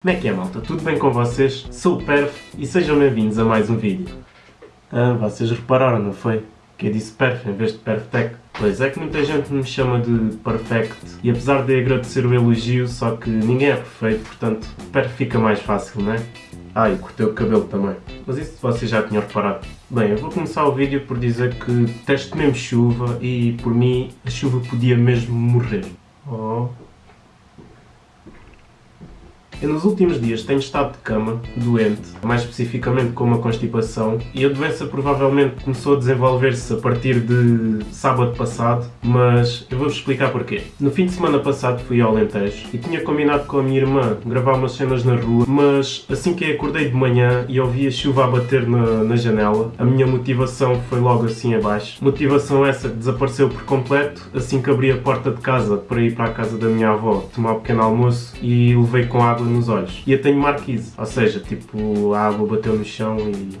Como é que é malta? Tudo bem com vocês? Sou o Perf e sejam bem-vindos a mais um vídeo. Ah, vocês repararam, não foi? Que eu disse Perf em vez de Perfect. Pois é que muita gente me chama de Perfect e apesar de agradecer o elogio, só que ninguém é perfeito, portanto Perf fica mais fácil, não é? Ah, e cortei o cabelo também. Mas isso vocês já tinham reparado. Bem, eu vou começar o vídeo por dizer que teste mesmo chuva e por mim a chuva podia mesmo morrer. Oh. Eu nos últimos dias tenho estado de cama, doente, mais especificamente com uma constipação, e a doença provavelmente começou a desenvolver-se a partir de sábado passado, mas eu vou-vos explicar porquê. No fim de semana passado fui ao Alentejo e tinha combinado com a minha irmã gravar umas cenas na rua, mas assim que acordei de manhã e ouvi a chuva a bater na, na janela, a minha motivação foi logo assim abaixo. Motivação essa que desapareceu por completo assim que abri a porta de casa para ir para a casa da minha avó tomar um pequeno almoço e levei com água nos olhos. E eu tenho marquise, ou seja, tipo, a água bateu no chão e...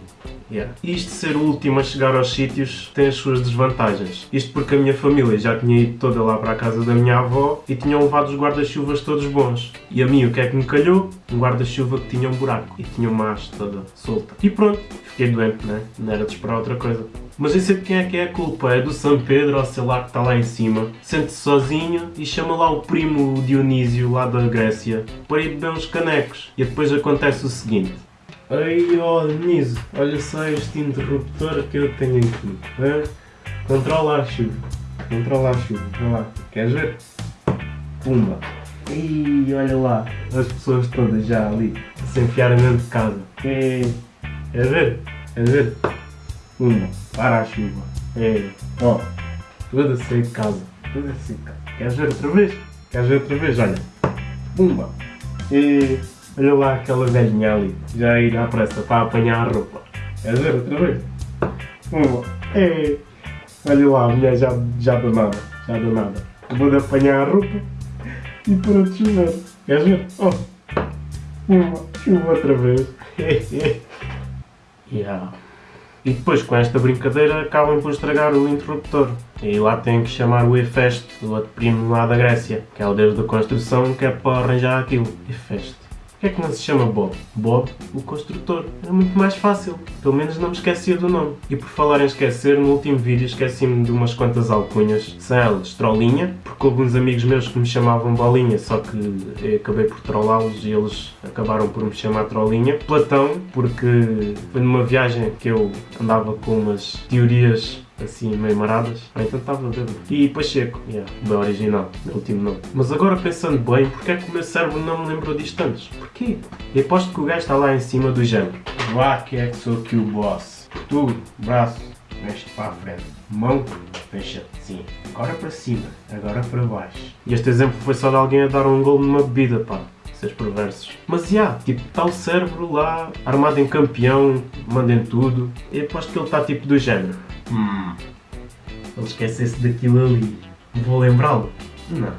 Yeah. Isto ser o último a chegar aos sítios tem as suas desvantagens. Isto porque a minha família já tinha ido toda lá para a casa da minha avó e tinham levado os guarda-chuvas todos bons. E a mim o que é que me calhou? Um guarda-chuva que tinha um buraco e tinha uma haste toda solta. E pronto, fiquei doente, né? Não era de esperar outra coisa. Mas eu sei de quem é que é a culpa, é do São Pedro ou sei lá que está lá em cima. Sente-se sozinho e chama lá o primo Dionísio lá da Grécia para ir beber uns canecos. E depois acontece o seguinte. Ei, ó Dionísio, olha só este interruptor que eu tenho aqui. Hein? Controla a chuva. Controla a chuva. Vai lá. Queres ver? Pumba. Ih, olha lá. As pessoas todas já ali. Se enfiarem dentro de casa. Ei, queres ver? Queres ver? Pumba. Para a chuva. Ei, ó. Toda a sair de casa. Toda a sair de casa. Queres ver outra vez? Queres ver outra vez? Olha. Pumba. Ei. Olha lá aquela velhinha ali, já ir à pressa para apanhar a roupa. Queres ver outra vez? Uma. Ei. Olha lá, a mulher já, já do nada, já do nada. Eu vou de apanhar a roupa e para de chover. Queres ver? Oh. Uma. Chuva outra vez. yeah. E depois com esta brincadeira acabam por estragar o interruptor. E lá tem que chamar o Efeste, o outro primo lá da Grécia, que é o deus da construção, que é para arranjar aquilo. Efeste. Porquê é que não se chama Bob? Bob, o construtor. Era muito mais fácil. Pelo menos não me esquecia do nome. E por falar em esquecer, no último vídeo esqueci-me de umas quantas alcunhas. São elas Trollinha, porque houve uns amigos meus que me chamavam Bolinha, só que acabei por trollá-los e eles acabaram por me chamar Trollinha. Platão, porque foi numa viagem que eu andava com umas teorias assim meio maradas. Ah, então estava bêbado. E Pacheco, yeah, bem original, meu último nome. Mas agora pensando bem, porque é que o meu cérebro não me lembrou disto antes? Porquê? E aposto que o gajo está lá em cima do género. Vá que é que sou aqui o boss. Tu, braço, mexe para a frente. Mão, fecha sim. Agora para cima, agora para baixo. E este exemplo foi só de alguém a dar um gol numa bebida, pá seus perversos. Mas já, yeah, tipo, está o cérebro lá, armado em campeão, mandem tudo. E aposto que ele está tipo do género. Hum, ele esquecesse daquilo ali. Vou lembrá-lo? Não.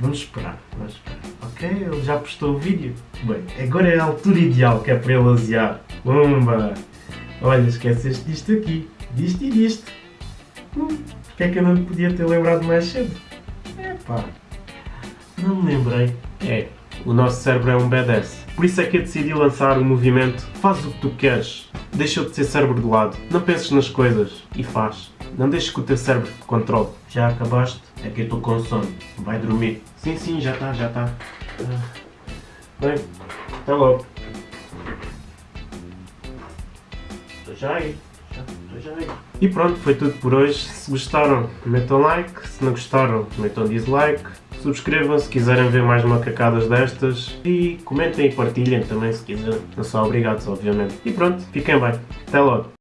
Vamos esperar, vamos esperar. Ok, ele já postou o vídeo. Bem, agora é a altura ideal que é para ele aziar. Pumba! Olha, esqueceste disto aqui, disto e disto. Hum, porque é que eu não podia ter lembrado mais cedo? É pá, não me lembrei. É, o nosso cérebro é um badass. Por isso é que eu decidi lançar o movimento Faz o que tu queres. Deixa de ser cérebro de lado. Não penses nas coisas e faz. Não deixes que o teu cérebro te controle. Já acabaste? É que eu estou com sono. Vai dormir. Sim, sim, já está, já está. Bem, até logo. Estou já aí. E pronto, foi tudo por hoje. Se gostaram, metam like. Se não gostaram, metam dislike. Subscrevam se quiserem ver mais macacadas destas e comentem e partilhem também se quiserem. Não são obrigados, obviamente. E pronto, fiquem bem. Até logo.